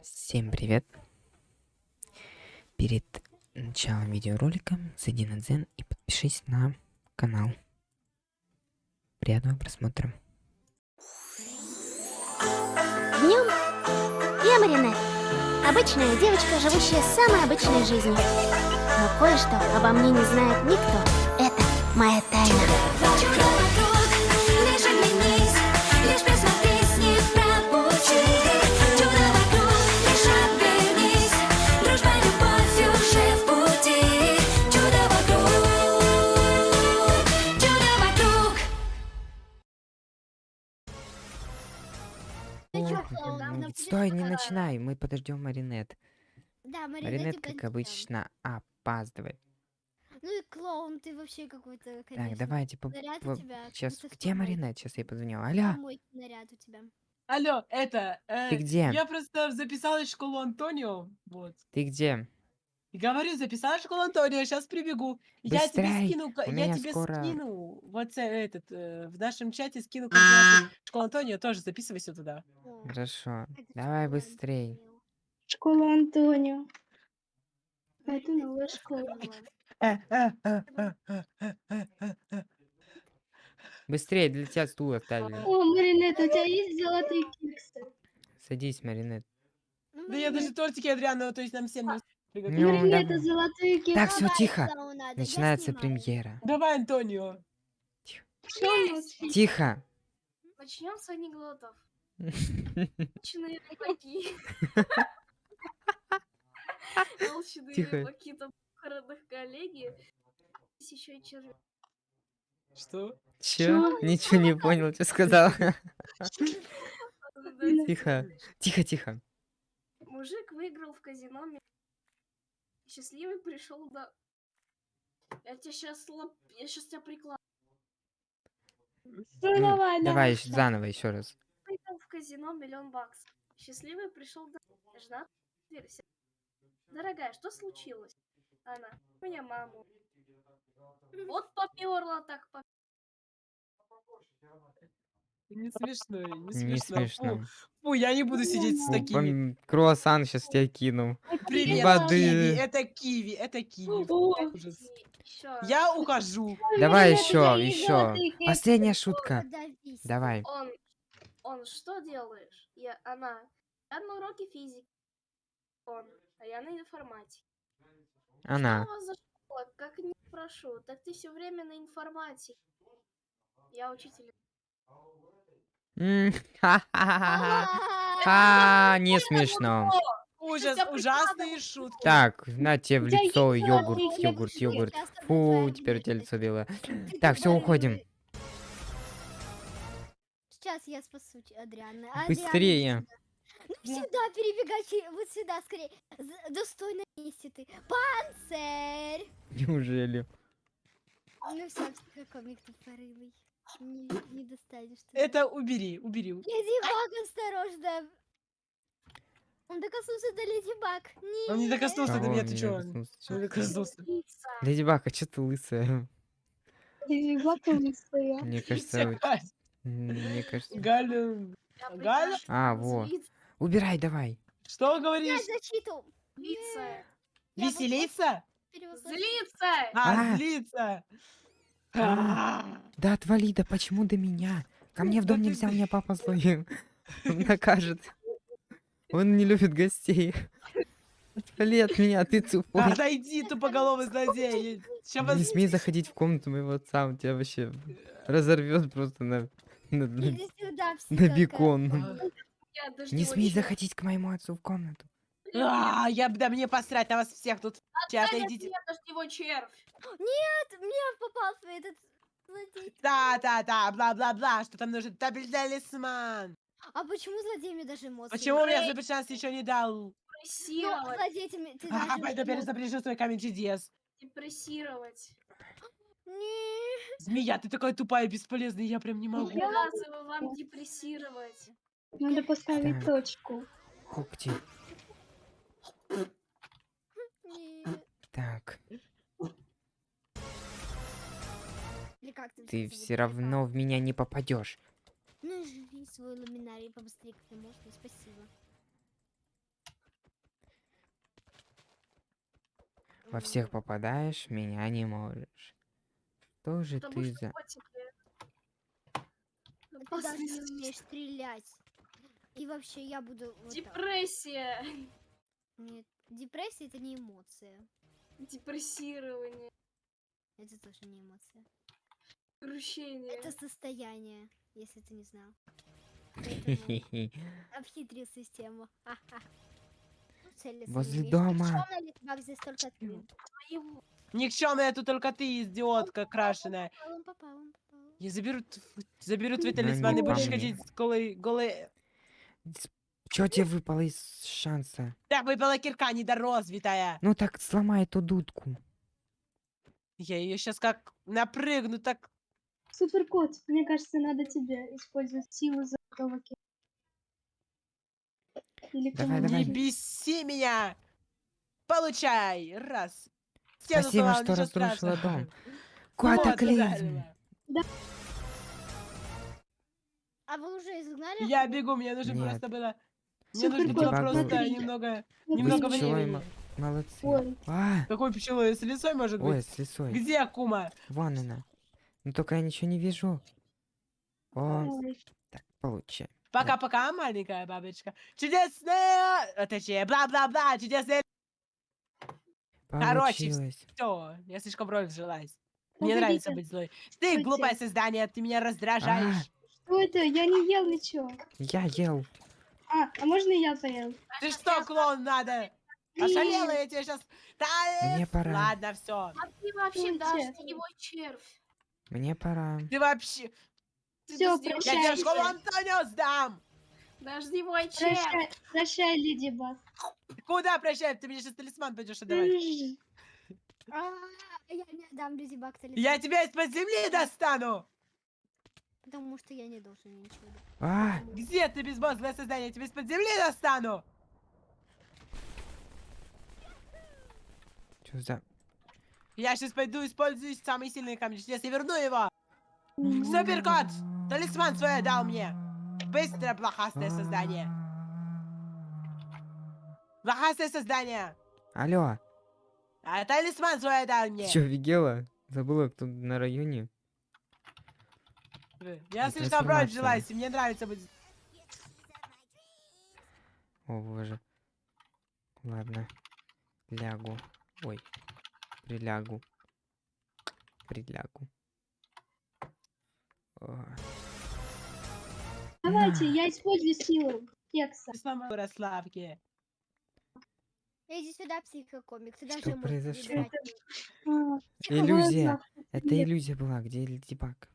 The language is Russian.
Всем привет! Перед началом видеоролика зайди на Дзен и подпишись на канал. Приятного просмотра. Днем я Маринет. Обычная девочка, живущая самой обычной жизнью. Но кое-что обо мне не знает никто. Это моя тайна. Стой, не подарок? начинай, мы подождем Маринет. Да, Маринет, Маринет, как обычно, опаздывает. Ну и клоун, ты вообще какой-то, конечно. Так, давайте по... Наряд у по- тебя Сейчас, где. Маринет? Сейчас я позвоню. Алло, Помойки наряд у тебя. Алло, это... э, Ты где? Я просто записалась в школу Антонио, вот. ты где? Говорю, записала школу Антонио, сейчас прибегу. Я тебе скину, я тебе скоро... скину вот этот, э, в нашем чате скину а. координаты. Антонио, тоже записывайся туда. Хорошо, давай быстрей. Школа Антонио. Это новая школа. Быстрее, для тебя стул оставили. О, Маринет, у тебя есть золотые кексы? Садись, Маринет. Да я даже тортики Адриана, то есть нам всем не приготовила. Ну, это золотые кексы. Так, все тихо. Начинается премьера. Давай, Антонио. Молчишь? Тихо. Начнем с анекдотов. Толщины рыбаки. Толщины Тихо. рыбаки там похоронных коллеги. Есть еще и червяк. Что? Чё? Ничего не понял, что сказал. Тихо. Тихо, тихо. Мужик выиграл в казино. Счастливый пришел до... Я тебя сейчас лоп... Я сейчас тебя прикладываю. Ну, Ну, давай, Давай ещё заново еще раз. Выиграл в казино миллион баксов. Счастливый пришел до... Жена. Дорогая, что случилось? Она. У меня маму. Вот поперла так по... Не смешно, не Не смешно. смешно. Фу, фу, я не буду сидеть с Фу, такими. пом- Круассан сейчас тебя кину. Привет, воды. киви, это киви, это киви. Ужас. Я ухожу. Давай еще, еще. Последняя шутка. подавись. Давай. Он, он, что делаешь? Я, она, я на уроке физики. Он, а я на информатике. Она. Что у вас за школа? Как не прошу? Так ты все время на информатике. Я учитель. Ха, не смешно. Ужас, ужасные шутки. Так, на тебе в лицо йогурт, йогурт, йогурт. Фу, теперь у тебя лицо белое. Ты Так, все, уходим. Сейчас я спасу Адриана. Быстрее. Ну сюда перебегай, вот сюда скорее. Достойно месте ты. Панцирь! Неужели? Ну все, психокомик тупорылый. Не, не достанешь ты. Это убери, убери. Леди Баг, осторожно. Он докоснулся до Леди Баг. Нет. Он не докоснулся до Кого меня, он ты не чё? Чё не докоснулся? Леди Баг, а что ты лысая? Леди Баг лысая. Мне кажется, мне кажется. Галя, Я Галя? А, во. злиться. Убирай, давай. что Я говоришь? защиту. Злиться. Я Веселиться? Злиться! А, А. злиться. А. Да отвали, да почему до меня? Ко мне в дом нельзя, у меня папа злой. Он накажет. Он не любит гостей. Отвали от меня, ты тупой. Отойди, тупоголовый злодей. Не смей заходить в комнату моего отца, он тебя вообще разорвет просто на, на, бекон. Не смей заходить к моему отцу в комнату. А, я, да мне посрать на вас всех тут. Отойдите. меня, дождевой червь! Нет, мне попался этот злодей. Да, да, да, бла-бла-бла, что там нужен табель-талисман. А почему злодей мне даже эмоции? Почему мне не Зубер шанс еще не дал? Ну, Депрессировать. злодей ты, мне- ты А, даже пойду эмоций- запряжу свой камень чудес. Депрессировать. Не, Змея, ты такая тупая и бесполезная, я прям не могу. Приказываю вам депрессировать. Надо поставить точку. Когти. Так. Ты все равно в меня не попадешь. Ну, жри свой ламинарий побыстрее, как ты можешь, спасибо. Во всех попадаешь, меня не можешь. Что же Потому ты за... Ну, ты даже не умеешь стрелять. И вообще я буду... Депрессия! Так. Депрессия. Нет, депрессия это не эмоция. Депрессирование. Это тоже не эмоция. Крущение. Это состояние, если ты не знал. Поэтому обхитрил систему. Ха-ха. Ну, целиться не Возле умеешь. дома. Никчёмная ли тебя здесь только ты? Твоего. Никчемная тут только ты, идиотка крашеная. Попал, он попал, он попал. Я заберу, т- заберу твій Ну, талісман не і будеш по ходити голий, голий. Чё тебе выпало из шанса? Так випала кірка недорозвитая. Ну так сломай эту дудку. Я ее сейчас как напрыгну, так... Суперкот, мне кажется, надо тебе использовать силу золотого Или Давай, давай. Не беси меня! Получай! Раз. Стену Спасибо, сломал, что разрушила страшного. дом. Вот, Катаклизм! ударила. А вы уже изгнали? Я бегу, мне нужно Нет. просто было... Мне нужно было просто немного... Немного времени. мо- Молодцы. Ой, А, Какой пчелой? С лесой, может ой, быть? с лисой. Где Кума? Вон она. Ну только я ничего не вижу. О, ой. так, получай. Пока-пока, маленькая бабочка. Чудесная... а, Точнее, бла-бла-бла, чудесная... Короче, Получилось. Все, я слишком роль вжилась. Мне Погодите. нравится быть злой. Ты глупое создание, ты меня раздражаешь. Что это? Я не ел ничего. Я ел. А, а можно я поем? Ты что, клоун, надо? Ошалела я тебе сейчас. Мне пора. Ладно, все. А ты вообще Ой, дождевой червь. Мне пора. Ты вообще... Всё, дождевой Я тебе школу Антонио сдам. Дождевой червь. Прощай, прощай, Леди Баг. Куда прощай? Ты мне сейчас талисман пойдешь отдавать. А, я не отдам Леди Баг Я тебя из-под земли достану. Потому что я не должен ничего делать. А, Где ты, безмозглое создание? Я тебя из-под земли достану. что за... Я сейчас пойду использую самый сильный камень чудес и верну его. Суперкот! Талисман свой дал мне. Быстро, блохастое создание. Блохастое создание. Алло, А талисман свой дал ты мне. что, офигела? Забыла, кто на районе? Я слишком вжилась, и мне нравится быть... О, боже. Ладно. Лягу. Ой. Прилягу. Прилягу. О, Давайте, я использую силу кекса. Ярославки. Иди сюда, психокомик. Ты Что произошло? Иллюзия. Это иллюзия была. Где Леди Баг?